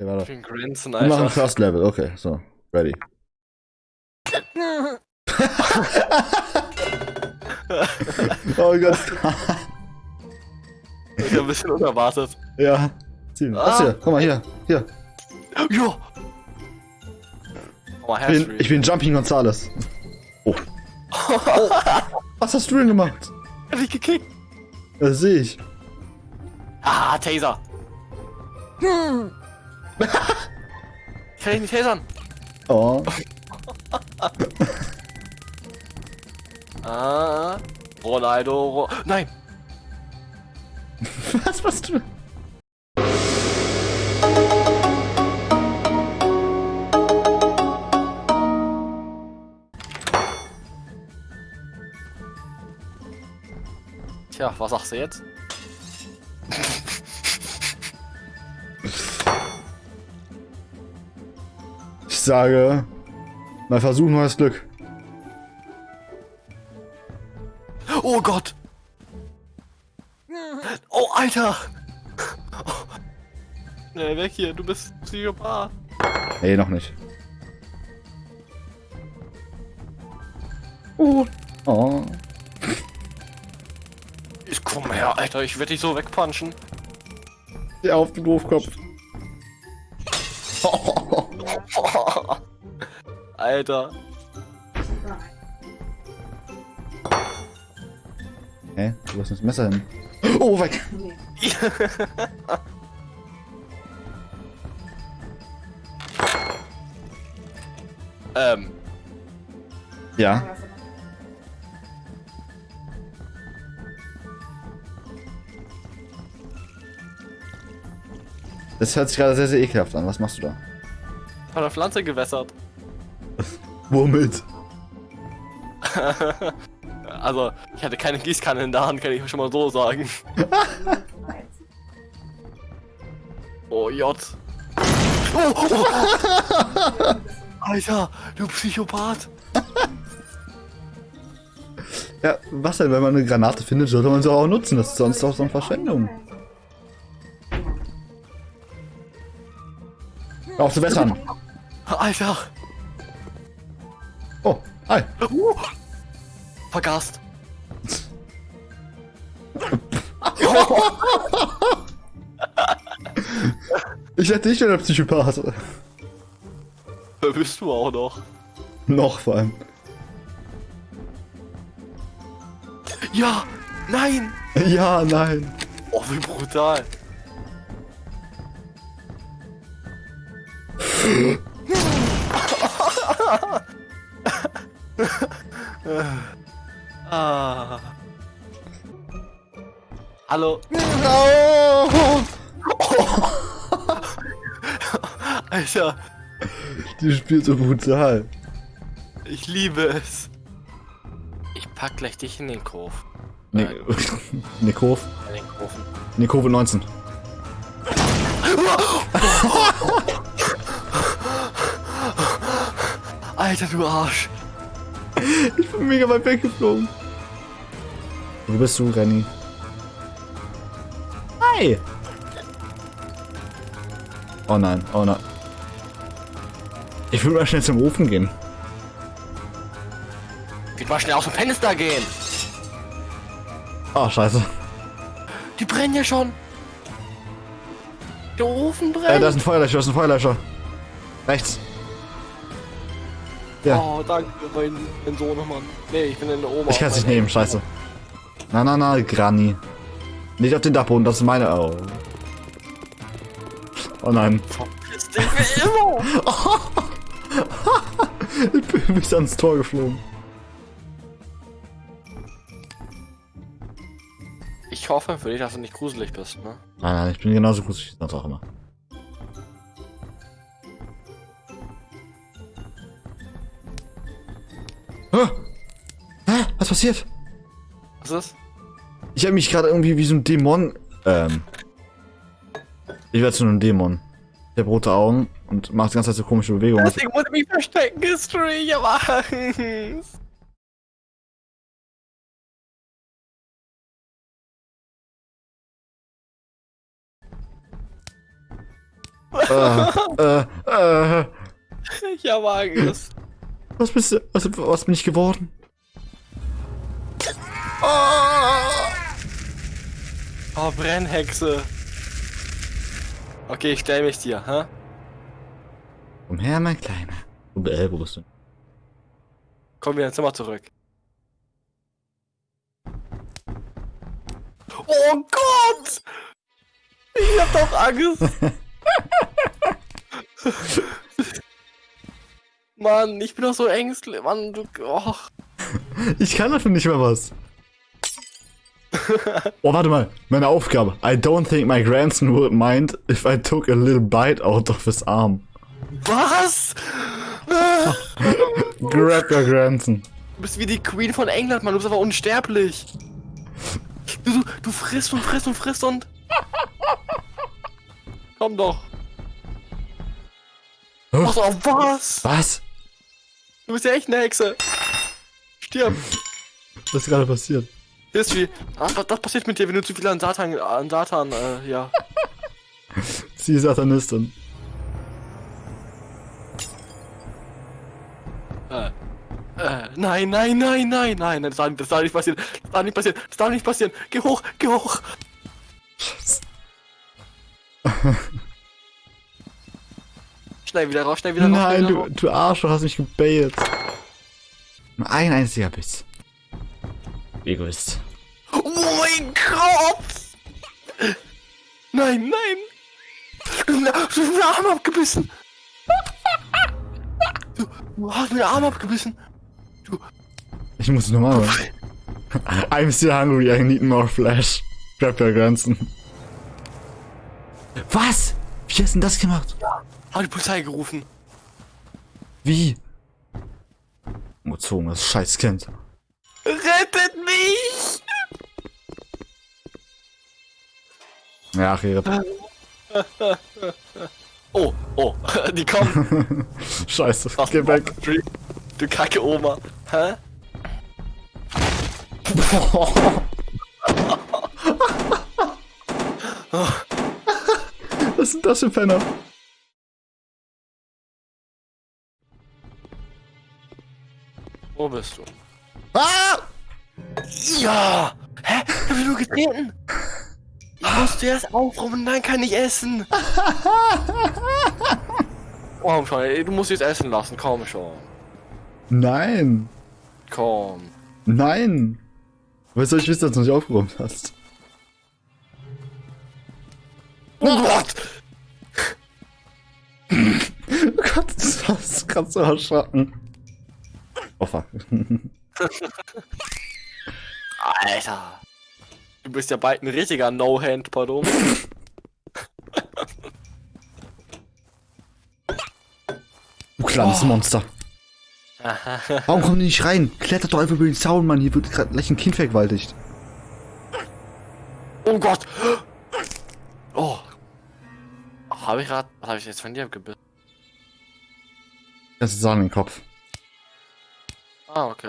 Okay, warte. Ich bin Grinsen, Wir machen. First Level, okay, so. Ready. oh Gott. Ich hab ein bisschen unerwartet. ja. Ziemlich. Was Ah. hier? Guck mal hier. Hier. Jo! Oh, Ich bin, ich bin Jumping Gonzales. Oh. oh. Was hast du denn gemacht? Hab ich gekickt. Das sehe ich. Ah, Taser. Hm. ich kann dich nicht tasern. Oh. Ah, Ronaldo. Ro Nein. Was machst du? Tja, was sagst du jetzt? Sage, mal versuchen neues Glück. Oh Gott. Oh, Alter. Nee, weg hier, du bist Psychopath. Nee, noch nicht. Oh. Oh. Ich komm her, Alter, ich werde dich so wegpunchen. Ja, auf den Doofkopf. Alter. Hä? Wo ist das Messer hin? Oh, weg! ähm, Ja. Das hört sich gerade sehr, sehr ekelhaft an. Was machst du da? von der Pflanze gewässert. Womit? Also, ich hatte keine Gießkanne in der Hand, kann ich schon mal so sagen. Oh, J. Oh, oh. Alter, du Psychopath. Ja, was denn? Wenn man eine Granate findet, sollte man sie auch nutzen. Das ist sonst auch so eine Verschwendung. Auf zu wässern. Alter. Hi. Uh. Vergast. Ich hätte dich der Psychopath. Wer bist du auch noch? Noch vor allem. Ja, nein. Ja, nein. Oh, wie brutal. Hallo. Oh, Alter, die spielt so brutal. ich liebe es. Ich pack gleich dich in den Kurve. Ne Nikov. In den Kurven. Nikove 19. Alter, du Arsch. Ich bin mega weit weggeflogen. Wo bist du, Renny? Hi! Oh nein, oh nein. Ich will mal schnell zum Ofen gehen. Geht mal schnell aus dem Fenster gehen. Ah, scheiße. Die brennen ja schon. Der Ofen Äh, brennt. da ist ein Feuerlöscher, da ist ein Feuerlöscher. Rechts. Ja, Oh, danke, mein, mein Sohn, Mann. Nee, ich bin in der Oma. ich kann es nicht nehmen, scheiße. Na, na, na, Granny. Nicht auf den Dachboden, das ist meine. Oh. Oh nein. Verpiss dich wie immer. Ich bin bis ans Tor geflogen. Ich hoffe für dich, dass du nicht gruselig bist, ne? Nein, nein, ich bin genauso gut wie sonst auch immer. Hä? Hä? Was passiert? Was ist? Ich habe mich gerade irgendwie wie so ein Dämon. Ähm. Ich werde zu einem Dämon. Der hat rote Augen und macht die ganze Zeit so komische Bewegungen. Deswegen muss ich mich verstecken, History, ich hab Angst. äh, äh, äh, Ich habe Angst. was bist du, was, was bin ich geworden? Oh, Brennhexe. Okay, ich stell mich dir, hä? Komm her, mein Kleiner. Wo, äh, wo bist du? Komm wieder ins Zimmer zurück. Oh Gott! Ich hab doch Angst. Mann, ich bin doch so ängstlich. Mann, du. Oh. Ich kann dafür nicht mehr was. Oh, warte mal. Meine Aufgabe. I don't think my grandson would mind if I took a little bite out of his arm. Was? Grab your grandson. Du bist wie die Queen von England, Mann. Du bist aber unsterblich. Du, du, du frisst und frisst und frisst und. Komm doch. Pass auf, was? Was? Du bist ja echt eine Hexe. Stirb. Was ist gerade passiert? History. Ah, was, das passiert mit dir, wenn du zu viel an Satan, an Satan, äh, ja. Sie ist Satanistin. Äh, äh, nein, nein, nein, nein, nein, das darf, das darf nicht passieren. Das darf nicht passieren. Das darf nicht passieren. Geh hoch, geh hoch. Schnell wieder raus, schnell wieder raus. Nein, wieder du, raus. du Arsch, du hast mich gebaitet. Nur ein einziger Biss. Egoist. Oh mein Gott! Nein, nein! Du, du hast mir den Arm abgebissen! Du, du hast mir den Arm abgebissen! Ich muss nochmal. I'm still hungry, I need more flesh. Grab your Grenzen. Was? Wie hast du denn das gemacht? Hab die Polizei gerufen. Wie? Umgezogen, das scheiß Kind. Rettet mich! Ja, Rede. Oh, oh, die kommen. Scheiße, Ach, geh weg. Du, du kacke Oma. Hä? Was sind das für Penner? Wo bist du? Ah! Ja! Hä? Ich hab nur getreten! Ich musste erst aufräumen, dann kann ich essen! Komm schon, ey, du musst jetzt essen lassen, komm schon. Nein! Komm. Nein! Woher soll ich wissen, dass du nicht aufgeräumt hast? Oh Gott! Oh Gott, das hast gerade so erschrocken. Oh fuck. Alter! Du bist ja bald ein richtiger No-Hand, pardon. Du kleines Oh. Monster. Warum kommen die nicht rein? Klettert doch einfach über den Zaun, Mann. Hier wird gerade gleich ein Kind vergewaltigt. Oh Gott! Oh! Habe ich gerade. Was habe ich jetzt von dir gebissen? Das ist Sahne im Kopf. Ah, ok.